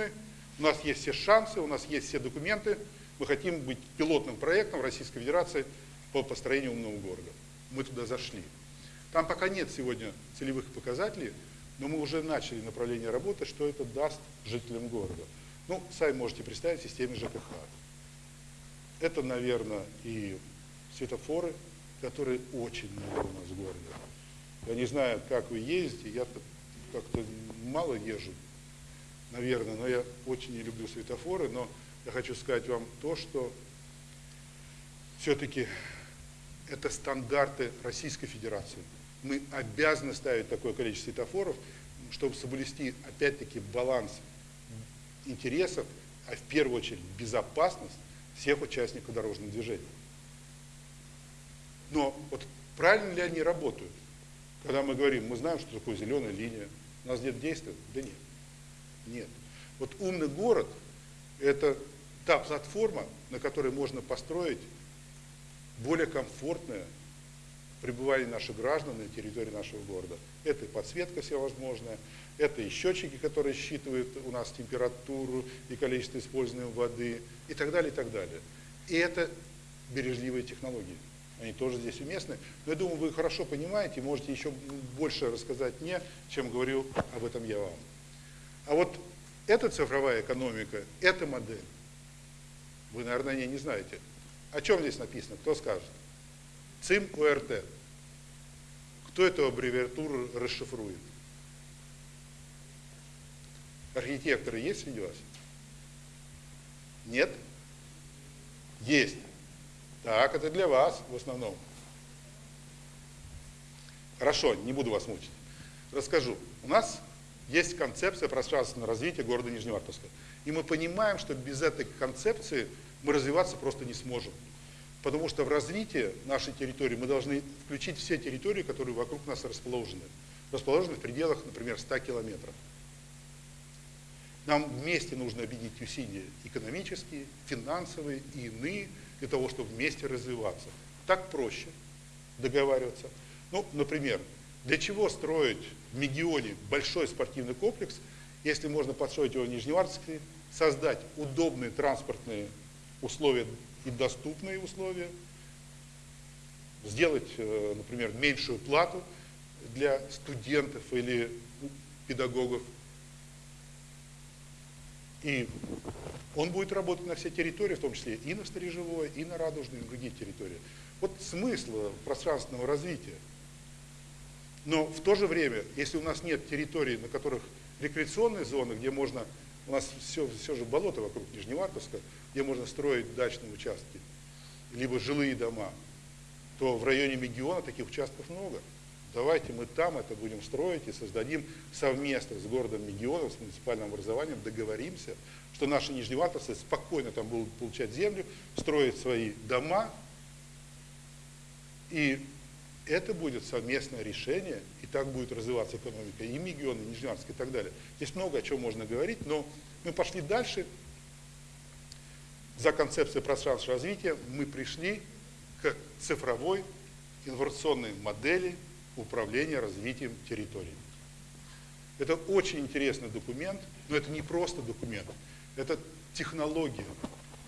настроены, у нас есть все шансы, у нас есть все документы, мы хотим быть пилотным проектом Российской Федерации по построению умного города. Мы туда зашли. Там пока нет сегодня целевых показателей, но мы уже начали направление работы, что это даст жителям города. Ну, сами можете представить в системе ЖКХ. Это, наверное, и светофоры, которые очень много у нас в городе. Я не знаю, как вы ездите, я как-то мало езжу, наверное, но я очень не люблю светофоры, но я хочу сказать вам то, что все-таки это стандарты Российской Федерации. Мы обязаны ставить такое количество светофоров, чтобы соблюсти, опять-таки, баланс интересов, а в первую очередь безопасность всех участников дорожного движения. Но вот правильно ли они работают? Когда мы говорим, мы знаем, что такое зеленая линия, у нас нет действия? Да нет. Нет. Вот умный город – это та платформа, на которой можно построить более комфортное пребывание наших граждан на территории нашего города. Это и подсветка всевозможная, это и счетчики, которые считывают у нас температуру и количество используемой воды и так далее, и так далее. И это бережливые технологии. Они тоже здесь уместны. Но я думаю, вы хорошо понимаете, можете еще больше рассказать мне, чем говорю об этом я вам. А вот эта цифровая экономика, эта модель, вы, наверное, не, не знаете. О чем здесь написано? Кто скажет? ЦИМ УРТ. Кто эту аббревиатуру расшифрует? Архитекторы есть среди вас? Нет? Есть. Так, это для вас в основном. Хорошо, не буду вас мучить. Расскажу. У нас есть концепция пространственного развития города Нижневартовска. И мы понимаем, что без этой концепции мы развиваться просто не сможем. Потому что в развитии нашей территории мы должны включить все территории, которые вокруг нас расположены. Расположены в пределах, например, 100 километров. Нам вместе нужно объединить усилия экономические, финансовые и иные, для того, чтобы вместе развиваться. Так проще договариваться. Ну, например, для чего строить в Мегионе большой спортивный комплекс, если можно построить его в Нижневартовске, создать удобные транспортные условия и доступные условия, сделать, э, например, меньшую плату для студентов или педагогов. И он будет работать на всей территории, в том числе и на Сторожевой, и на Радужной, и на другие территории. Вот смысл пространственного развития. Но в то же время, если у нас нет территорий, на которых рекреационные зоны, где можно, у нас все, все же болото вокруг Нижневартовска, где можно строить дачные участки, либо жилые дома, то в районе Мегиона таких участков много. Давайте мы там это будем строить и создадим совместно с городом Мегионом, с муниципальным образованием, договоримся, что наши нижневартовцы спокойно там будут получать землю, строить свои дома, и это будет совместное решение, и так будет развиваться экономика и Мегион, и Нижневартовск и так далее. Здесь много о чем можно говорить, но мы пошли дальше. За концепцией пространства развития мы пришли к цифровой информационной модели управления развитием территорий. Это очень интересный документ, но это не просто документ, это технология,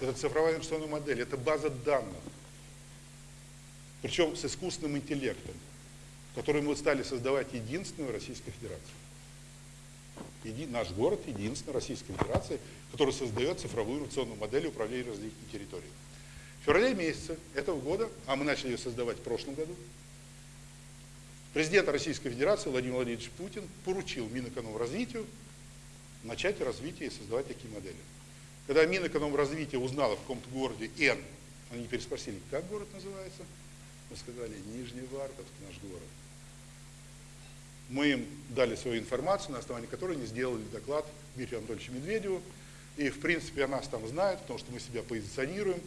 это цифровая информационная модель, это база данных, причем с искусственным интеллектом, который мы стали создавать единственную Российской Федерации. Еди, наш город единственный Российской Федерации, который создает цифровую инновационную модель управления развитием территории. В феврале месяце этого года, а мы начали ее создавать в прошлом году, президент Российской Федерации Владимир Владимирович Путин поручил Минэкономразвитию начать развитие и создавать такие модели. Когда Минэкономразвитие узнало в каком-то городе Н, они переспросили, как город называется, мы сказали, Нижневартовск наш город. Мы им дали свою информацию, на основании которой они сделали доклад Дмитрию Анатольевичу Медведеву. И, в принципе, о нас там знают, потому что мы себя позиционируем.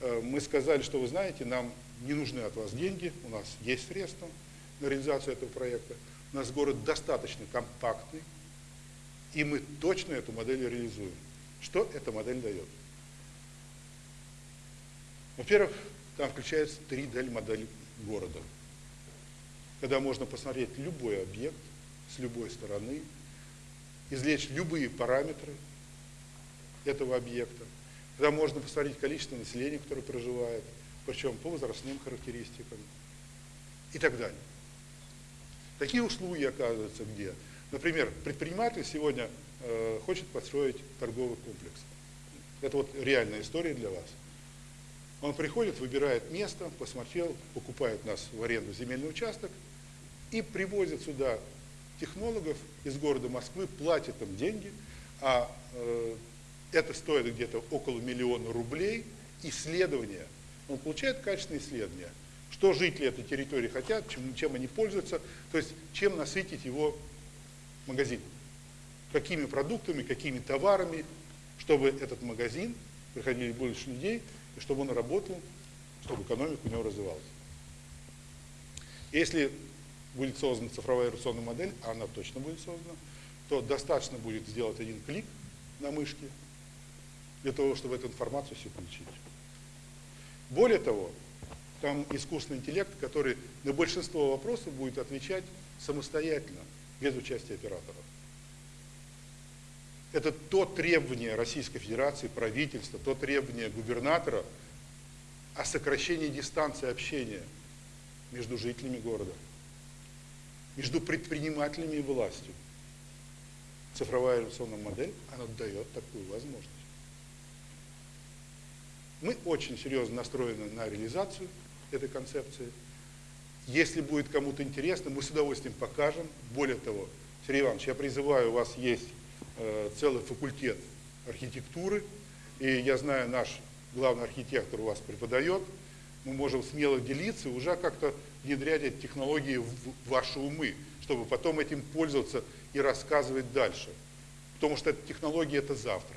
Э, мы сказали, что вы знаете, нам не нужны от вас деньги, у нас есть средства на реализацию этого проекта. У нас город достаточно компактный, и мы точно эту модель реализуем. Что эта модель дает? Во-первых, там включается 3D-модель города, когда можно посмотреть любой объект с любой стороны, извлечь любые параметры этого объекта, когда можно посмотреть количество населения, которое проживает, причем по возрастным характеристикам и так далее. Такие услуги оказываются где? Например, предприниматель сегодня э, хочет построить торговый комплекс. Это вот реальная история для вас. Он приходит, выбирает место, посмотрел, покупает нас в аренду земельный участок и привозит сюда технологов из города Москвы, платит им деньги, а э, это стоит где-то около миллиона рублей, исследования. Он получает качественные исследования, что жители этой территории хотят, чем, чем они пользуются, то есть чем насытить его магазин, какими продуктами, какими товарами, чтобы этот магазин приходили больше людей, и чтобы он работал, чтобы экономика у него развивалась. Если будет создана цифровая операционная модель, а она точно будет создана, то достаточно будет сделать один клик на мышке для того, чтобы эту информацию все получить. Более того, там искусственный интеллект, который на большинство вопросов будет отвечать самостоятельно, без участия оператора. Это то требование Российской Федерации, правительства, то требование губернатора о сокращении дистанции общения между жителями города, между предпринимателями и властью. Цифровая революционная модель, она дает такую возможность. Мы очень серьезно настроены на реализацию этой концепции. Если будет кому-то интересно, мы с удовольствием покажем. Более того, Сергей Иванович, я призываю, у вас есть целый факультет архитектуры, и я знаю, наш главный архитектор у вас преподает, мы можем смело делиться и уже как-то внедрять эти технологии в ваши умы, чтобы потом этим пользоваться и рассказывать дальше. Потому что эта технология – это завтра.